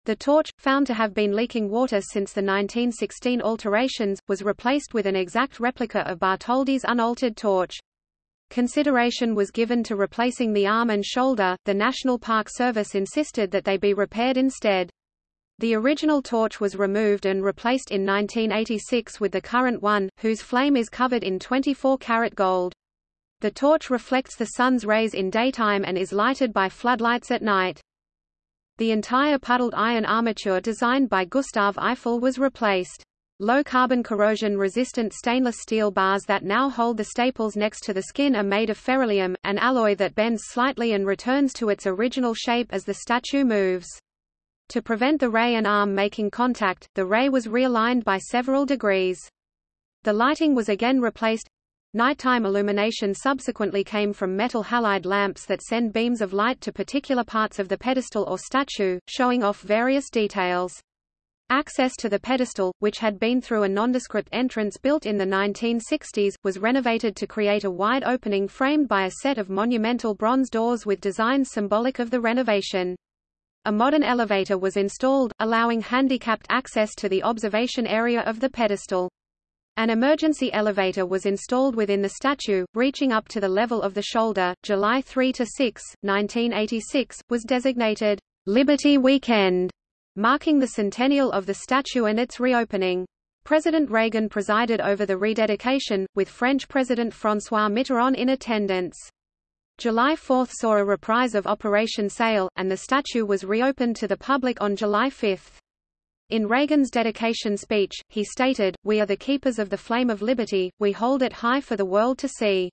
The torch, found to have been leaking water since the 1916 alterations, was replaced with an exact replica of Bartholdi's unaltered torch. Consideration was given to replacing the arm and shoulder, the National Park Service insisted that they be repaired instead. The original torch was removed and replaced in 1986 with the current one, whose flame is covered in 24-karat gold. The torch reflects the sun's rays in daytime and is lighted by floodlights at night. The entire puddled iron armature designed by Gustave Eiffel was replaced. Low-carbon corrosion-resistant stainless steel bars that now hold the staples next to the skin are made of Ferralium, an alloy that bends slightly and returns to its original shape as the statue moves. To prevent the ray and arm making contact, the ray was realigned by several degrees. The lighting was again replaced. Nighttime illumination subsequently came from metal halide lamps that send beams of light to particular parts of the pedestal or statue, showing off various details. Access to the pedestal, which had been through a nondescript entrance built in the 1960s, was renovated to create a wide opening framed by a set of monumental bronze doors with designs symbolic of the renovation. A modern elevator was installed, allowing handicapped access to the observation area of the pedestal. An emergency elevator was installed within the statue, reaching up to the level of the shoulder. July 3 to 6, 1986, was designated Liberty Weekend, marking the centennial of the statue and its reopening. President Reagan presided over the rededication, with French President François Mitterrand in attendance. July 4 saw a reprise of Operation Sail, and the statue was reopened to the public on July 5. In Reagan's dedication speech, he stated, We are the keepers of the flame of liberty, we hold it high for the world to see.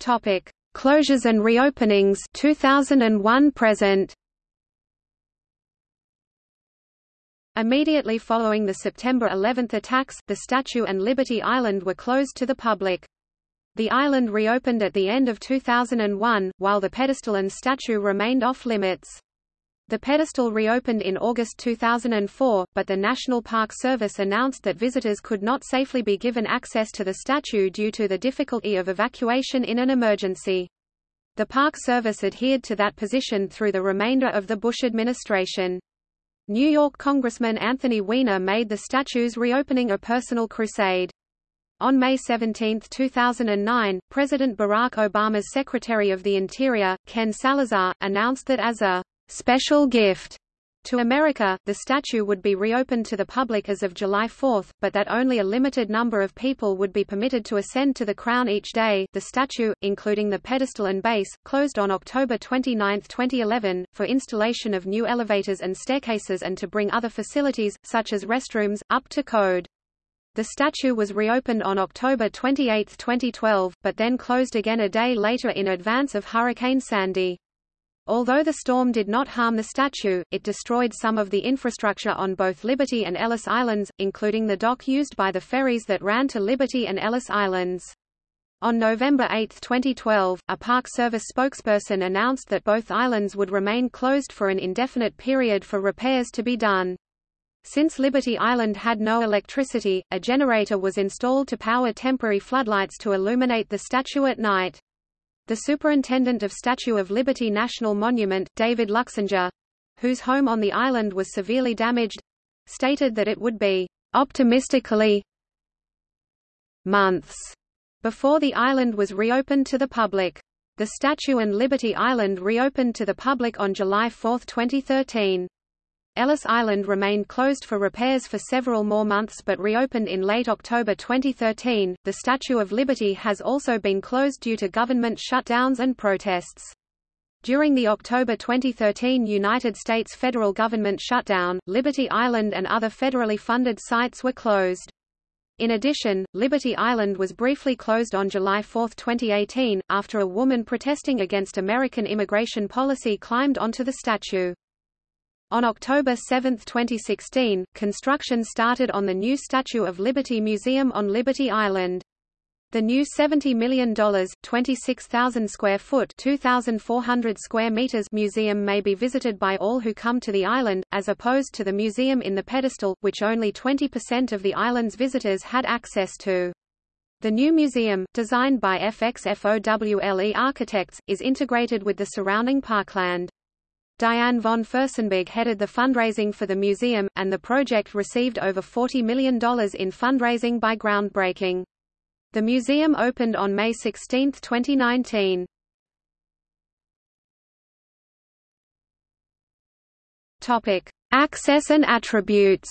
Topic. Closures and reopenings 2001 present Immediately following the September 11 attacks, the statue and Liberty Island were closed to the public. The island reopened at the end of 2001, while the pedestal and statue remained off-limits. The pedestal reopened in August 2004, but the National Park Service announced that visitors could not safely be given access to the statue due to the difficulty of evacuation in an emergency. The Park Service adhered to that position through the remainder of the Bush administration. New York Congressman Anthony Weiner made the statue's reopening a personal crusade. On May 17, 2009, President Barack Obama's Secretary of the Interior, Ken Salazar, announced that as a special gift To America, the statue would be reopened to the public as of July 4, but that only a limited number of people would be permitted to ascend to the crown each day. The statue, including the pedestal and base, closed on October 29, 2011, for installation of new elevators and staircases and to bring other facilities, such as restrooms, up to code. The statue was reopened on October 28, 2012, but then closed again a day later in advance of Hurricane Sandy. Although the storm did not harm the statue, it destroyed some of the infrastructure on both Liberty and Ellis Islands, including the dock used by the ferries that ran to Liberty and Ellis Islands. On November 8, 2012, a Park Service spokesperson announced that both islands would remain closed for an indefinite period for repairs to be done. Since Liberty Island had no electricity, a generator was installed to power temporary floodlights to illuminate the statue at night. The superintendent of Statue of Liberty National Monument, David Luchsinger, whose home on the island was severely damaged, stated that it would be optimistically months before the island was reopened to the public. The statue and Liberty Island reopened to the public on July 4, 2013. Ellis Island remained closed for repairs for several more months but reopened in late October 2013. The Statue of Liberty has also been closed due to government shutdowns and protests. During the October 2013 United States federal government shutdown, Liberty Island and other federally funded sites were closed. In addition, Liberty Island was briefly closed on July 4, 2018, after a woman protesting against American immigration policy climbed onto the statue. On October 7, 2016, construction started on the new Statue of Liberty Museum on Liberty Island. The new $70 million, 26,000 square foot 2,400 square meters museum may be visited by all who come to the island, as opposed to the museum in the pedestal, which only 20% of the island's visitors had access to. The new museum, designed by FXFOWLE architects, is integrated with the surrounding parkland. Diane von Furstenberg headed the fundraising for the museum, and the project received over $40 million in fundraising by groundbreaking. The museum opened on May 16, 2019. Topic: Access and attributes.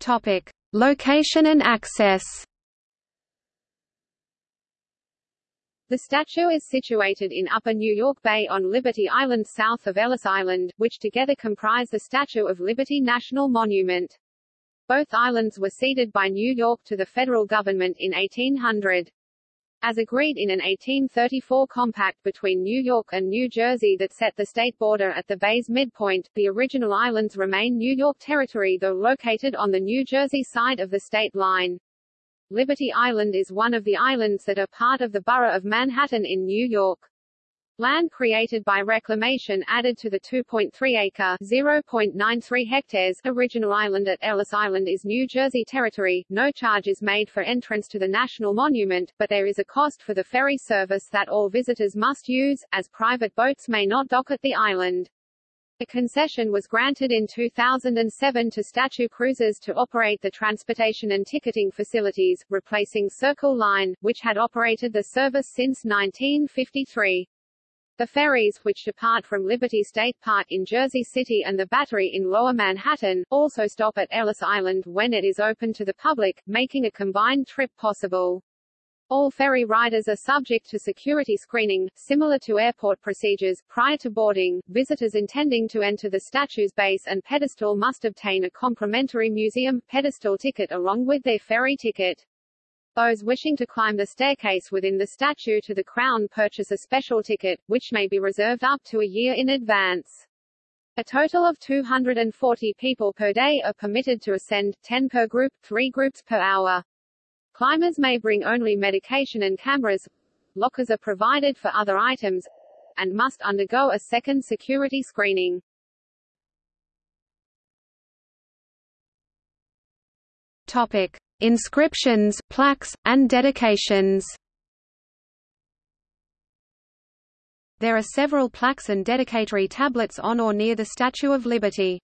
Topic: Location and access. The statue is situated in Upper New York Bay on Liberty Island south of Ellis Island, which together comprise the Statue of Liberty National Monument. Both islands were ceded by New York to the federal government in 1800. As agreed in an 1834 compact between New York and New Jersey that set the state border at the bay's midpoint, the original islands remain New York territory though located on the New Jersey side of the state line. Liberty Island is one of the islands that are part of the borough of Manhattan in New York. Land created by reclamation added to the 2.3-acre (0.93 hectares) original island at Ellis Island is New Jersey territory. No charge is made for entrance to the national monument, but there is a cost for the ferry service that all visitors must use, as private boats may not dock at the island. A concession was granted in 2007 to Statue Cruises to operate the transportation and ticketing facilities, replacing Circle Line, which had operated the service since 1953. The ferries, which depart from Liberty State Park in Jersey City and the Battery in Lower Manhattan, also stop at Ellis Island when it is open to the public, making a combined trip possible. All ferry riders are subject to security screening, similar to airport procedures. Prior to boarding, visitors intending to enter the statue's base and pedestal must obtain a complimentary museum pedestal ticket along with their ferry ticket. Those wishing to climb the staircase within the statue to the crown purchase a special ticket, which may be reserved up to a year in advance. A total of 240 people per day are permitted to ascend, 10 per group, 3 groups per hour. Climbers may bring only medication and cameras. Lockers are provided for other items and must undergo a second security screening. Topic: Inscriptions, plaques, and dedications. There are several plaques and dedicatory tablets on or near the Statue of Liberty.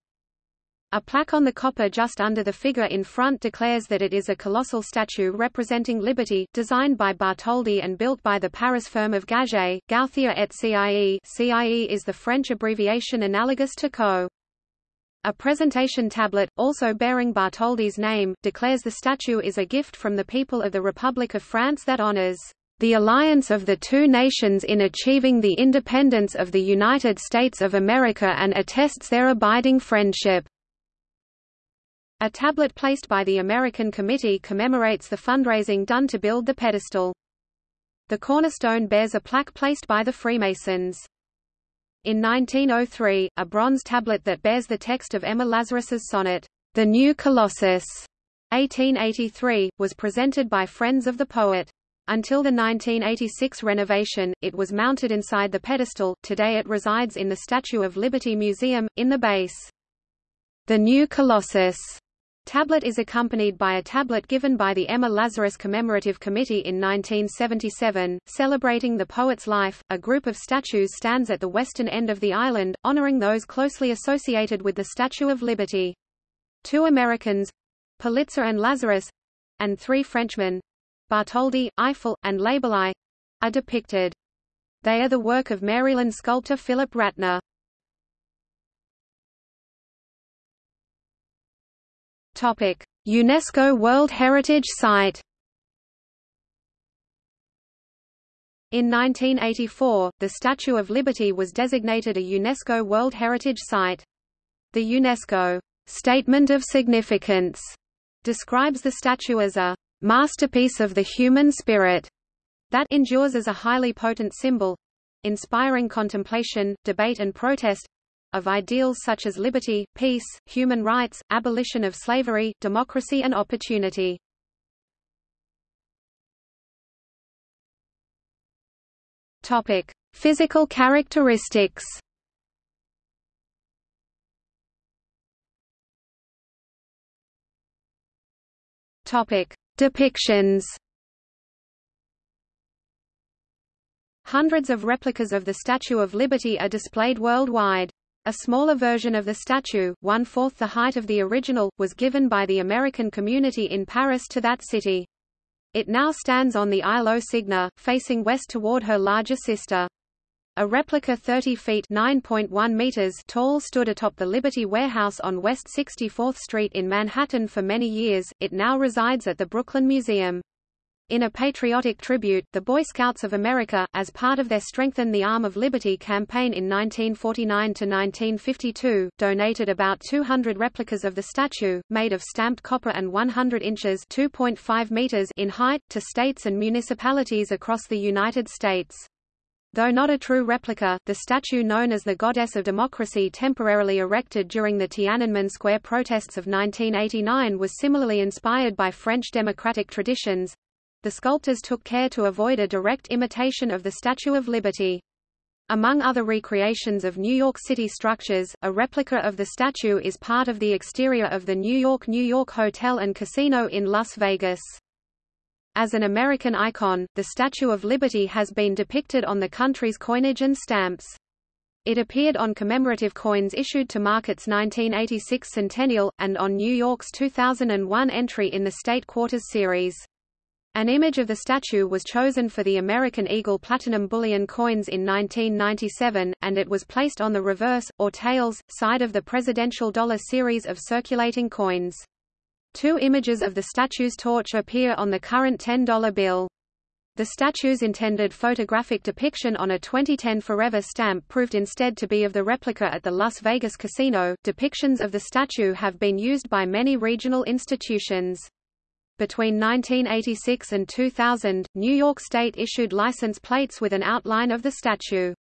A plaque on the copper just under the figure in front declares that it is a colossal statue representing liberty, designed by Bartholdi and built by the Paris firm of Gaget, Gauthier et CIE CIE is the French abbreviation analogous to CO. A presentation tablet, also bearing Bartholdi's name, declares the statue is a gift from the people of the Republic of France that honors the alliance of the two nations in achieving the independence of the United States of America and attests their abiding friendship. A tablet placed by the American Committee commemorates the fundraising done to build the pedestal. The cornerstone bears a plaque placed by the Freemasons. In 1903, a bronze tablet that bears the text of Emma Lazarus's sonnet, The New Colossus, 1883, was presented by friends of the poet. Until the 1986 renovation, it was mounted inside the pedestal, today it resides in the Statue of Liberty Museum, in the base. The New Colossus Tablet is accompanied by a tablet given by the Emma Lazarus Commemorative Committee in 1977, celebrating the poet's life. A group of statues stands at the western end of the island, honoring those closely associated with the Statue of Liberty. Two Americans, Pulitzer and Lazarus, and three Frenchmen, Bartholdi, Eiffel, and Laboulaye, are depicted. They are the work of Maryland sculptor Philip Ratner. UNESCO World Heritage Site. In 1984, the Statue of Liberty was designated a UNESCO World Heritage Site. The UNESCO Statement of Significance describes the statue as a masterpiece of the human spirit that endures as a highly potent symbol inspiring contemplation, debate and protest of ideals such as liberty, peace, human rights, abolition of slavery, democracy and opportunity. Topic: Physical characteristics. Topic: Depictions. Hundreds of replicas of the Statue of Liberty are displayed worldwide. A smaller version of the statue, one-fourth the height of the original, was given by the American community in Paris to that city. It now stands on the Île aux Cygnes, facing west toward her larger sister. A replica 30 feet (9.1 meters) tall stood atop the Liberty Warehouse on West 64th Street in Manhattan for many years. It now resides at the Brooklyn Museum. In a patriotic tribute, the Boy Scouts of America, as part of their Strengthen the Arm of Liberty campaign in 1949–1952, donated about 200 replicas of the statue, made of stamped copper and 100 inches meters in height, to states and municipalities across the United States. Though not a true replica, the statue known as the Goddess of Democracy temporarily erected during the Tiananmen Square protests of 1989 was similarly inspired by French democratic traditions, the sculptors took care to avoid a direct imitation of the Statue of Liberty. Among other recreations of New York City structures, a replica of the statue is part of the exterior of the New York New York Hotel and Casino in Las Vegas. As an American icon, the Statue of Liberty has been depicted on the country's coinage and stamps. It appeared on commemorative coins issued to mark its 1986 centennial, and on New York's 2001 entry in the State Quarters series. An image of the statue was chosen for the American Eagle Platinum Bullion coins in 1997, and it was placed on the reverse, or tails, side of the presidential dollar series of circulating coins. Two images of the statue's torch appear on the current $10 bill. The statue's intended photographic depiction on a 2010 Forever stamp proved instead to be of the replica at the Las Vegas casino. Depictions of the statue have been used by many regional institutions. Between 1986 and 2000, New York State issued license plates with an outline of the statue.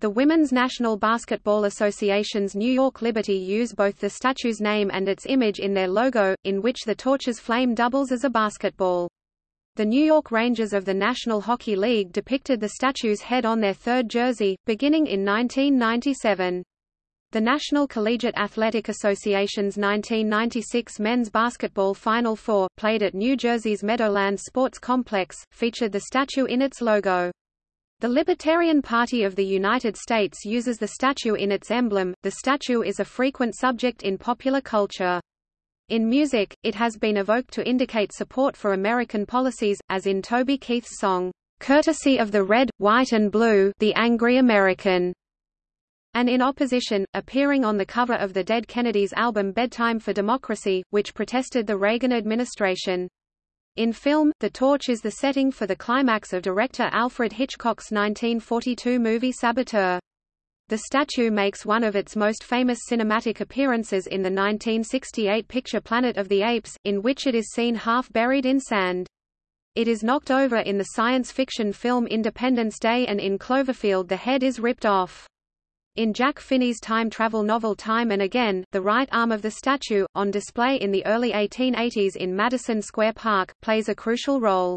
The Women's National Basketball Association's New York Liberty use both the statue's name and its image in their logo, in which the torch's flame doubles as a basketball. The New York Rangers of the National Hockey League depicted the statue's head on their third jersey, beginning in 1997. The National Collegiate Athletic Association's 1996 men's basketball Final Four, played at New Jersey's Meadowlands Sports Complex, featured the statue in its logo. The Libertarian Party of the United States uses the statue in its emblem. The statue is a frequent subject in popular culture. In music, it has been evoked to indicate support for American policies, as in Toby Keith's song, "'Courtesy of the Red, White and Blue The Angry American' and in opposition, appearing on the cover of the Dead Kennedys album Bedtime for Democracy, which protested the Reagan administration. In film, the torch is the setting for the climax of director Alfred Hitchcock's 1942 movie Saboteur. The statue makes one of its most famous cinematic appearances in the 1968 picture Planet of the Apes, in which it is seen half buried in sand. It is knocked over in the science fiction film Independence Day and in Cloverfield the head is ripped off. In Jack Finney's time travel novel Time and Again, the right arm of the statue, on display in the early 1880s in Madison Square Park, plays a crucial role.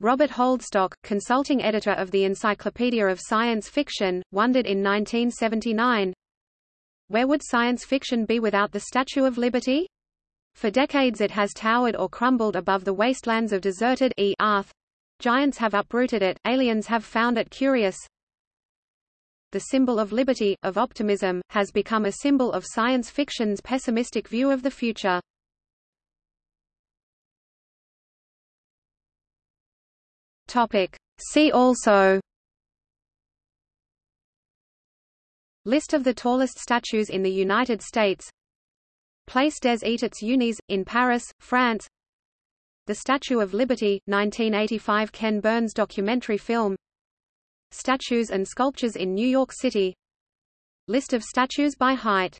Robert Holdstock, consulting editor of the Encyclopedia of Science Fiction, wondered in 1979, Where would science fiction be without the Statue of Liberty? For decades it has towered or crumbled above the wastelands of deserted e Earth. Giants have uprooted it, aliens have found it curious, the symbol of liberty, of optimism, has become a symbol of science fiction's pessimistic view of the future. Topic. See also List of the tallest statues in the United States Place des Etats Unis, in Paris, France The Statue of Liberty, 1985 Ken Burns documentary film Statues and sculptures in New York City. List of statues by height